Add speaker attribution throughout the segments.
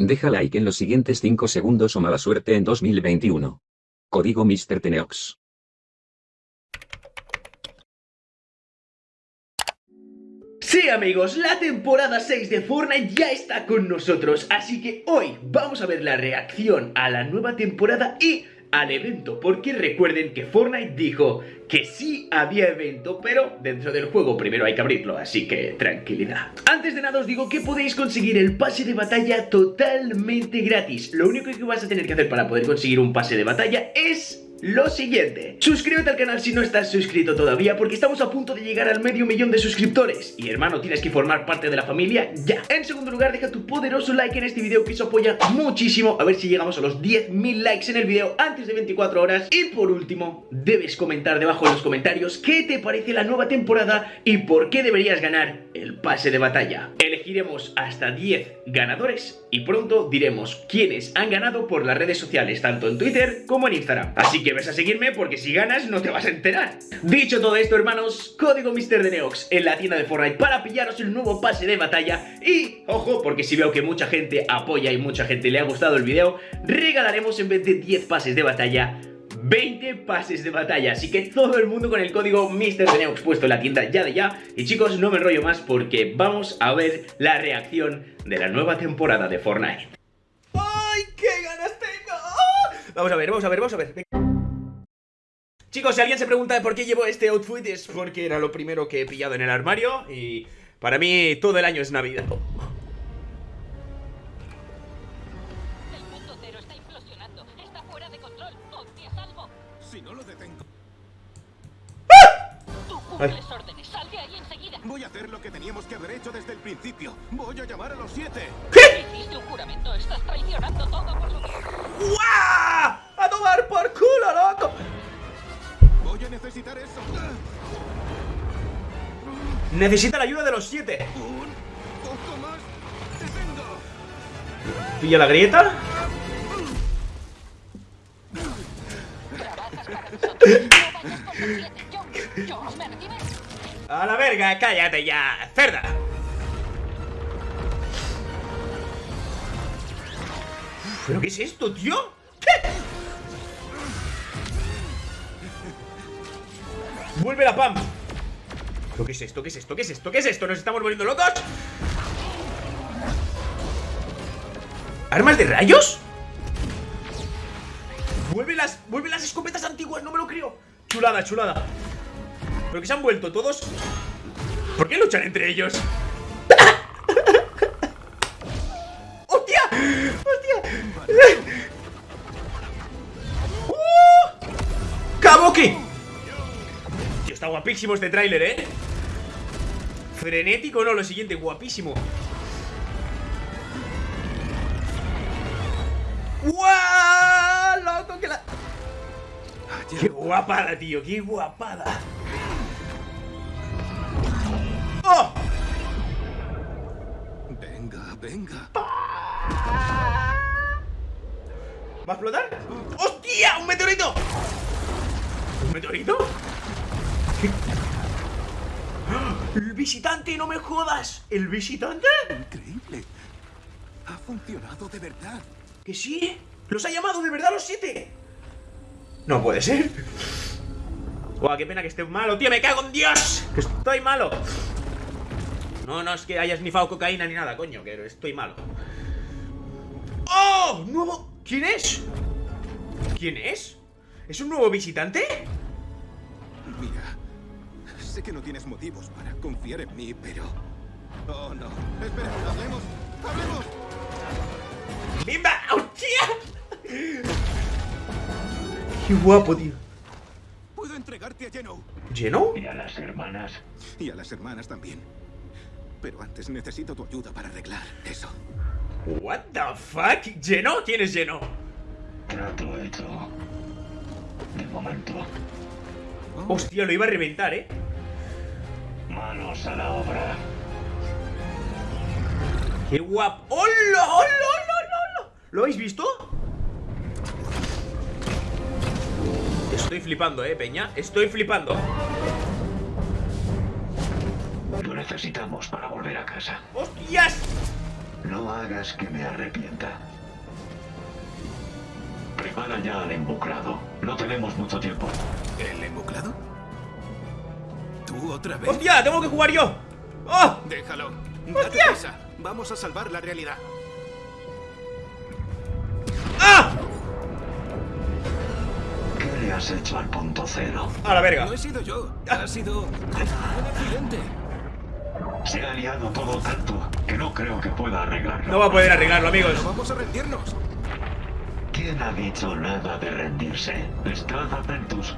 Speaker 1: Deja like en los siguientes 5 segundos o mala suerte en 2021. Código Mr. Teneox.
Speaker 2: Sí amigos, la temporada 6 de Fortnite ya está con nosotros, así que hoy vamos a ver la reacción a la nueva temporada y al evento, porque recuerden que Fortnite dijo que sí había evento, pero dentro del juego primero hay que abrirlo, así que tranquilidad. Antes de nada os digo que podéis conseguir el pase de batalla totalmente gratis. Lo único que vas a tener que hacer para poder conseguir un pase de batalla es lo siguiente. Suscríbete al canal si no estás suscrito todavía Porque estamos a punto de llegar al medio millón de suscriptores. Y hermano, tienes que formar parte de la familia ya. En segundo lugar, deja tu poderoso like en este video Que eso apoya muchísimo. A ver si llegamos a los 10.000 likes en el video antes de 24 horas. Y por último, debes comentar debajo en los comentarios Qué te parece la nueva temporada Y por qué deberías ganar el pase de batalla Elegiremos hasta 10 ganadores Y pronto diremos quiénes han ganado por las redes sociales Tanto en Twitter como en Instagram Así que ves a seguirme porque si ganas no te vas a enterar. Dicho todo esto, hermanos, código Mr. de Neox en la tienda de Fortnite para pillaros el nuevo pase de batalla y, ojo, porque si veo que mucha gente apoya y mucha gente le ha gustado el video, regalaremos en vez de 10 pases de batalla 20 pases de batalla. Así que todo el mundo con el código MrDeneox puesto en la tienda ya de ya. Y chicos, no me enrollo más porque vamos a ver la reacción de la nueva temporada de Fortnite.
Speaker 3: ¡Ay, qué ganas tengo! Vamos a ver, vamos a ver, vamos a ver. Chicos, si alguien se pregunta por qué llevo este outfit es porque era lo primero que he pillado en el armario y para mí todo el año es Navidad.
Speaker 4: Órdenes. Sal de ahí enseguida.
Speaker 5: voy a hacer lo que teníamos que haber hecho desde el principio. Voy a llamar a los siete.
Speaker 4: Hiciste un juramento. Estás traicionando todo por su
Speaker 3: ¡Guau! ¡A tomar por culo, loco!
Speaker 5: Voy a necesitar eso.
Speaker 3: Necesita la ayuda de los siete
Speaker 5: Un poco más.
Speaker 3: Pilla la grieta
Speaker 4: Trabajas para nosotros. No vayas por los siete.
Speaker 3: A la verga, cállate ya, cerda ¿Pero qué es esto, tío? ¿Qué? Vuelve la Pam ¿Pero qué es esto? ¿Qué es esto? ¿Qué es esto? ¿Qué es esto? ¿Nos estamos volviendo locos? ¿Armas de rayos? Vuelve las, vuelve las escopetas antiguas, no me lo creo Chulada, chulada Pero que se han vuelto todos ¿Por qué luchan entre ellos? ¡Hostia! ¡Hostia! ¡Uh! ¡Kabuki! Tío, está guapísimo este tráiler, ¿eh? Frenético, no, lo siguiente, guapísimo ¡Guau! ¡Loco que la... ¡Qué guapada, tío! ¡Qué guapada!
Speaker 5: Venga.
Speaker 3: ¿Va a explotar? ¡Hostia! ¡Un meteorito! ¿Un meteorito? ¿Qué? ¡El visitante! ¡No me jodas! ¿El visitante?
Speaker 5: Increíble. Ha funcionado de verdad.
Speaker 3: ¿Que sí? ¿Los ha llamado de verdad los siete? No puede ser Guau, qué pena que esté malo, tío, me cago en Dios Que estoy malo No, no es que hayas nifado cocaína ni nada, coño Que estoy malo ¡Oh! ¡Nuevo! ¿Quién es? ¿Quién es? ¿Es un nuevo visitante?
Speaker 5: Mira, sé que no tienes motivos para confiar en mí, pero... Oh, no. Espera, hablemos. ¡Hablemos!
Speaker 3: ¡Bimba! ¡Hostia! Qué guapo, tío
Speaker 5: Puedo entregarte a Geno.
Speaker 3: ¿Lleno?
Speaker 6: Y a las hermanas.
Speaker 5: Y a las hermanas también. Pero antes necesito tu ayuda para arreglar eso.
Speaker 3: What the fuck? ¿Lleno? ¿Quién es lleno?
Speaker 6: Trato hecho. De momento.
Speaker 5: Oh,
Speaker 3: Hostia, lo iba a reventar, ¿eh?
Speaker 6: Manos a la obra.
Speaker 3: ¡Qué guapo! ¡Hola! ¡Hola! ¡Hola! ¡Hola! ¿Lo habéis visto? Estoy flipando, eh, peña Estoy flipando
Speaker 6: necesitamos para volver a casa.
Speaker 3: ¡Hostias!
Speaker 6: No hagas que me arrepienta. Prepara ya al embuclado. No tenemos mucho tiempo.
Speaker 5: ¿El embuclado? ¿Tú otra vez?
Speaker 3: ¡Hostia! ¡Tengo que jugar yo! ¡Oh!
Speaker 5: Déjalo. Date
Speaker 3: ¡Hostia!
Speaker 5: prisa. Vamos a salvar la realidad.
Speaker 3: ¡Ah!
Speaker 6: ¿Qué le has hecho al punto cero?
Speaker 3: A la verga.
Speaker 5: No he sido yo. Ha sido un accidente.
Speaker 6: Se ha liado todo tanto que no creo que pueda arreglarlo.
Speaker 3: No va a poder arreglarlo, amigos.
Speaker 5: No vamos a rendirnos.
Speaker 6: ¿Quién ha dicho nada de rendirse? Estad atentos.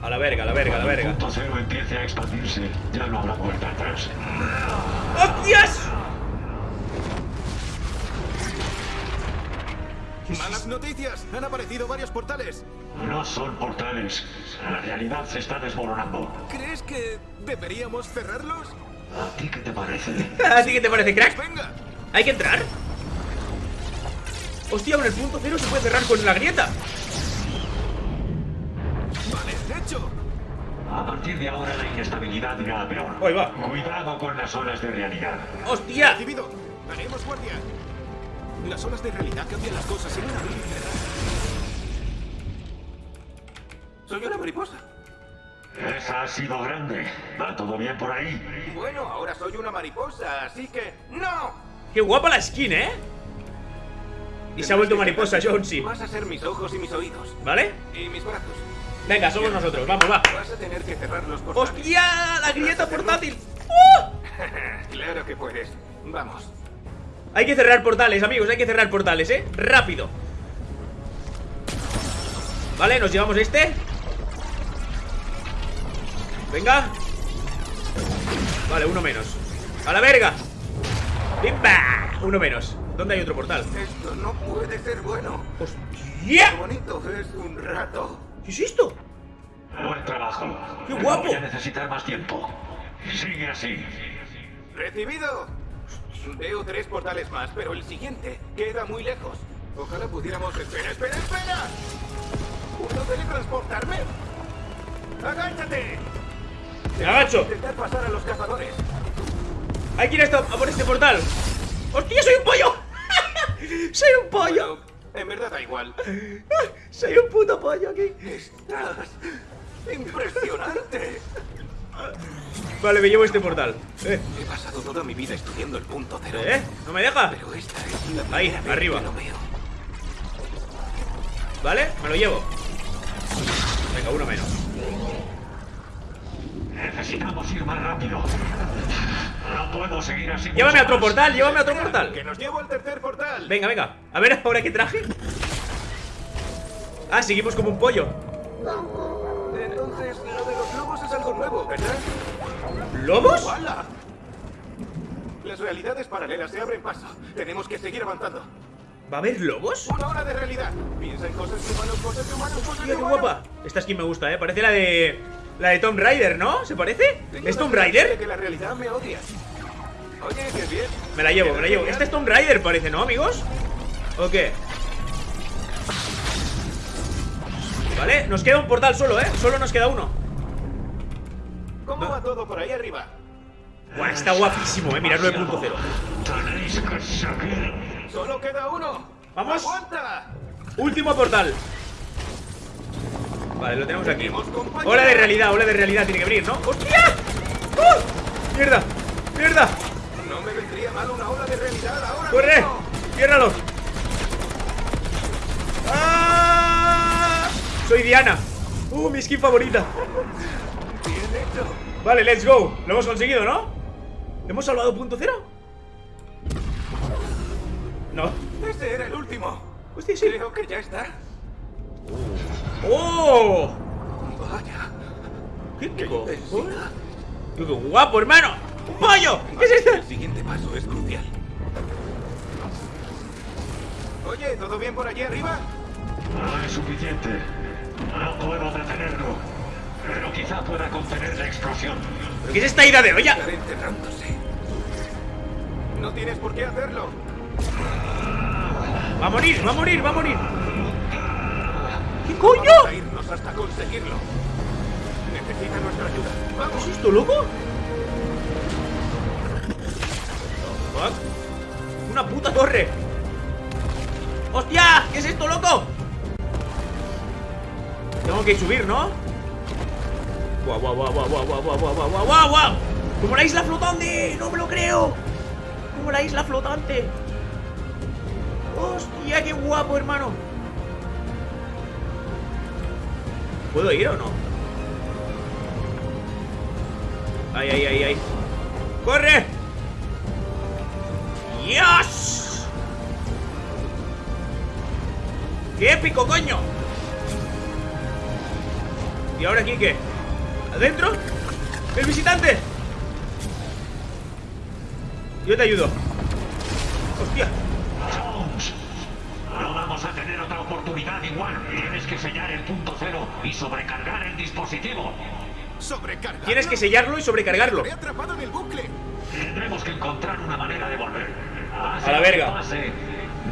Speaker 3: A la verga, a la verga, a la
Speaker 6: Cuando el
Speaker 3: verga.
Speaker 6: punto cero empiece a expandirse, ya no habrá vuelta atrás.
Speaker 3: ¡Hostias!
Speaker 5: Malas noticias. Han aparecido varios portales.
Speaker 6: No son portales. La realidad se está desmoronando.
Speaker 5: ¿Crees que deberíamos cerrarlos?
Speaker 6: ¿A ti qué te parece?
Speaker 3: ¿Así que te parece, crack?
Speaker 5: Venga.
Speaker 3: ¿Hay que entrar? Hostia, con el punto cero se puede cerrar con la grieta.
Speaker 5: Vale, hecho.
Speaker 6: A partir de ahora la inestabilidad irá a peor.
Speaker 3: Ahí va.
Speaker 6: Cuidado con las olas de realidad.
Speaker 3: ¡Hostia!
Speaker 5: Recibido. Haremos guardia. Las olas de realidad cambian las cosas en un abrir. Soy una mariposa.
Speaker 6: Esa ha sido grande. ¿Va todo bien por ahí?
Speaker 5: Bueno, ahora soy una mariposa, así que... ¡No!
Speaker 3: ¡Qué guapa la skin, eh! Y se ha vuelto mariposa, Jonesy.
Speaker 5: Vas a ser mis ojos y mis oídos.
Speaker 3: ¿Vale?
Speaker 5: Y mis brazos.
Speaker 3: Venga, somos nosotros, vamos, va.
Speaker 5: Vas a tener que cerrar los portales.
Speaker 3: ¡Hostia! ¡La grieta portátil! ¡Oh!
Speaker 5: claro que puedes. Vamos.
Speaker 3: Hay que cerrar portales, amigos, hay que cerrar portales, ¿eh? Rápido Vale, nos llevamos este Venga Vale, uno menos ¡A la verga! ¡Bimba! Uno menos ¿Dónde hay otro portal?
Speaker 5: Esto no puede ser bueno. Qué
Speaker 3: ¡Hostia!
Speaker 5: bonito es un rato.
Speaker 3: ¿Qué es esto?
Speaker 6: Buen trabajo.
Speaker 3: ¡Qué guapo!
Speaker 6: Voy a necesitar más tiempo. Sigue así.
Speaker 5: ¡Recibido! Veo tres portales más, pero el siguiente queda muy lejos. Ojalá pudiéramos... ¡Espera, espera, espera! ¿Puedo teletransportarme? ¡Agáchate!
Speaker 3: Me agacho
Speaker 5: Intentar pasar a los cazadores.
Speaker 3: Hay que ir a, por este portal ¡Hostia, soy un pollo! ¡Soy un pollo!
Speaker 5: Bueno, en verdad da igual.
Speaker 3: ¡Soy un puto pollo aquí!
Speaker 5: Estás... ¡Impresionante!
Speaker 3: Vale, me llevo este portal Eh,
Speaker 5: He pasado toda mi vida estudiando el punto cero.
Speaker 3: ¿eh? ¿No me deja?
Speaker 5: Pero esta es la
Speaker 3: Ahí, arriba.
Speaker 5: que lo veo.
Speaker 3: ¿Vale? Me lo llevo Venga, uno menos
Speaker 6: Necesitamos ir más rápido. No puedo seguir así.
Speaker 3: Llévame a otro portal, llévame a otro
Speaker 5: Que
Speaker 3: portal
Speaker 5: nos llevo al tercer portal.
Speaker 3: Venga, venga A ver ahora qué traje Ah, seguimos como un pollo
Speaker 5: Entonces, lo de los lobos es algo nuevo, ¿verdad?
Speaker 3: ¿Lobos?
Speaker 5: ¡Hala! Las realidades paralelas se abren paso. Tenemos que seguir avanzando.
Speaker 3: ¿Va a haber lobos?
Speaker 5: Una hora de realidad. Piensa en cosas de humanos, cosas de humanos, cosas de
Speaker 3: Mira qué
Speaker 5: humanos.
Speaker 3: guapa Esta skin me gusta, eh Parece la de... La de Tomb Raider, ¿no? ¿Se parece? ¿Es Tomb Raider?
Speaker 5: que la realidad me odia. Oye, qué bien.
Speaker 3: Me la llevo, me la llevo. Este es Tomb Raider parece, ¿no, amigos? ¿O qué? Vale, nos queda un portal solo, ¿eh? Solo nos queda uno
Speaker 5: ¿Cómo va todo por ahí arriba?
Speaker 3: Buah, está guapísimo, eh punto cero
Speaker 6: Tenéis que seguir.
Speaker 5: Solo queda uno.
Speaker 3: Vamos. Último portal Vale, lo tenemos aquí. Ola de realidad, ola de realidad tiene que abrir, ¿no? ¡Hostia! ¡Uh! ¡Mierda! ¡Mierda!
Speaker 5: No me vendría mal una ola de realidad ahora
Speaker 3: ¡Corre!
Speaker 5: mismo.
Speaker 3: ¡Ciérralo! ¡Ah! Soy Diana ¡Uh, mi skin favorita!
Speaker 5: Bien hecho.
Speaker 3: Vale, let's go Lo hemos conseguido, ¿no? ¿Hemos salvado punto cero? No
Speaker 5: Ese era el último.
Speaker 3: Hostia, sí
Speaker 5: Creo que ya está.
Speaker 3: ¡Oh!
Speaker 5: Vaya.
Speaker 3: ¿Qué, qué, qué guapo, hermano! ¡Un pollo! ¿Qué es esto?
Speaker 5: El siguiente paso es crucial. Oye, ¿todo bien por allí arriba?
Speaker 6: No es suficiente. No puedo detenerlo. Pero quizá pueda contener la explosión.
Speaker 3: ¿Pero qué es esta ida de olla?
Speaker 5: No tienes por qué hacerlo.
Speaker 3: Va a morir, va a morir, va a morir ¿Qué
Speaker 5: Vamos
Speaker 3: coño?
Speaker 5: a irnos hasta conseguirlo. Necesita nuestra ayuda.
Speaker 3: ¿Qué
Speaker 5: ¡Vamos!
Speaker 3: es esto, loco? Fuck. una puta torre. ¡Hostia! ¿Qué es esto, loco? Tengo que subir, ¿no? Guau, guau, guau, guau, guau, guau, guau, guau, guau, guau, guau, guau. Como la isla flotante, no me lo creo. Como la isla flotante. Hostia, qué guapo, hermano. ¿Puedo ir o no? Ay, ay, ay, ay. ¡Corre! ¡Dios! ¡Qué épico, coño! ¿Y ahora aquí qué? ¿Adentro? ¡El visitante! Yo te ayudo ¡Hostia!
Speaker 6: Vamos a tener otra oportunidad igual. Tienes que sellar el punto cero y sobrecargar el dispositivo.
Speaker 5: Sobrecarga.
Speaker 3: Tienes que sellarlo y sobrecargarlo
Speaker 5: Estaré atrapado en el bucle.
Speaker 6: Tendremos que encontrar una manera de volver. Pase
Speaker 3: A la verga.
Speaker 6: pase,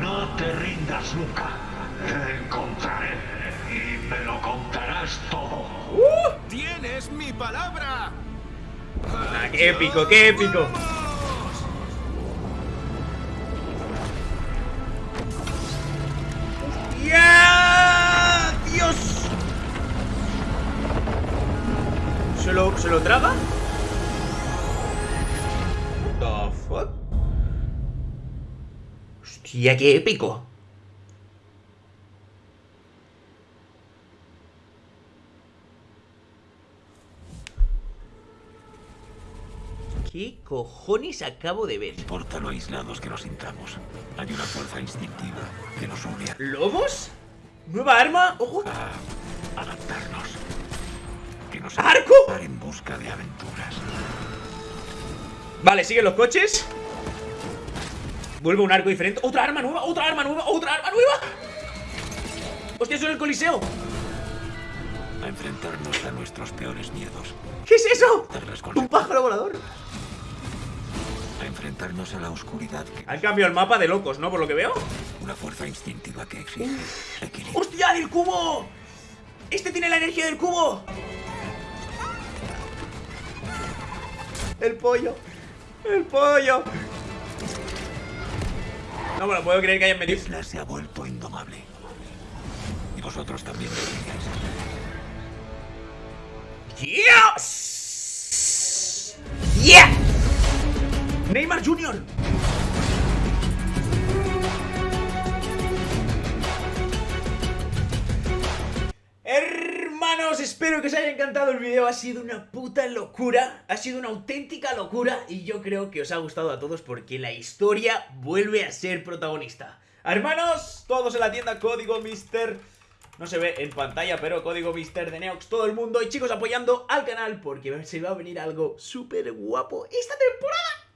Speaker 6: no te rindas nunca. Te encontraré y me lo contarás todo.
Speaker 5: Tienes mi palabra.
Speaker 3: Ah, ¡Qué épico, qué épico! ¿Se lo, ¿Se lo traga? What the fuck? Hostia, qué épico. ¿Qué cojones acabo de ver?
Speaker 7: importa lo aislados que nos sintamos. Hay una fuerza instintiva que nos une
Speaker 3: ¿Lobos? ¿Nueva arma? ¡Ojo!
Speaker 7: a adaptarnos. Nos
Speaker 3: ¿Arco?
Speaker 7: en busca de aventuras.
Speaker 3: Vale, siguen los coches Vuelve un arco diferente ¡Otra arma nueva! ¡Otra arma nueva! ¡Otra arma nueva! ¡Hostia, eso es el coliseo!
Speaker 7: A enfrentarnos a nuestros peores miedos.
Speaker 3: ¿Qué es eso? ¡Un pájaro volador!
Speaker 7: A enfrentarnos a la oscuridad que
Speaker 3: Han cambiado el mapa de locos, ¿no? Por lo que veo
Speaker 7: una fuerza instintiva que equilibrio.
Speaker 3: ¡Hostia, del cubo! ¡Este tiene la energía del cubo! El pollo El pollo No me lo puedo creer que hayan metido
Speaker 7: Isla se ha vuelto indomable. Y vosotros también lo.
Speaker 3: ¡Dios! ¡Yeah! Neymar Jr. espero que os haya encantado el video, ha sido una puta locura, ha sido una auténtica locura y yo creo que os ha gustado a todos porque la historia vuelve a ser protagonista. Hermanos, todos en la tienda, código Mister... No se ve en pantalla, pero código Mister de Neox, todo el mundo y chicos apoyando al canal porque se va a venir algo súper guapo esta temporada.